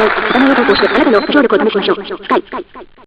お互のを投して、あなたの協力を試しましょう。スカ。